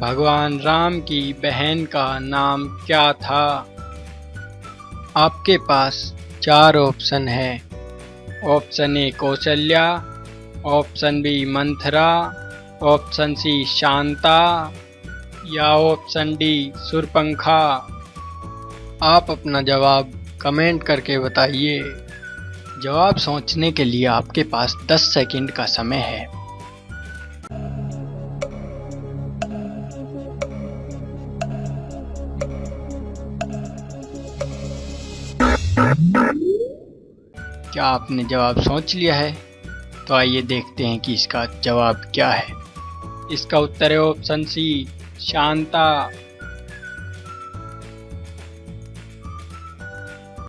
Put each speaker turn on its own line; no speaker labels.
भगवान राम की बहन का नाम क्या था? आपके पास चार ऑप्शन है। Option A Kaushalya, option B Manthara, option C Shanta या ऑप्शन डी सुरपंखा। आप अपना जवाब कमेंट करके बताइए। जवाब सोचने के लिए आपके पास 10 सेकंड का समय है। क्या आपने जवाब सोच लिया है? तो आइए देखते हैं कि इसका जवाब क्या है। इसका उत्तर है ऑप्शन सी शांता।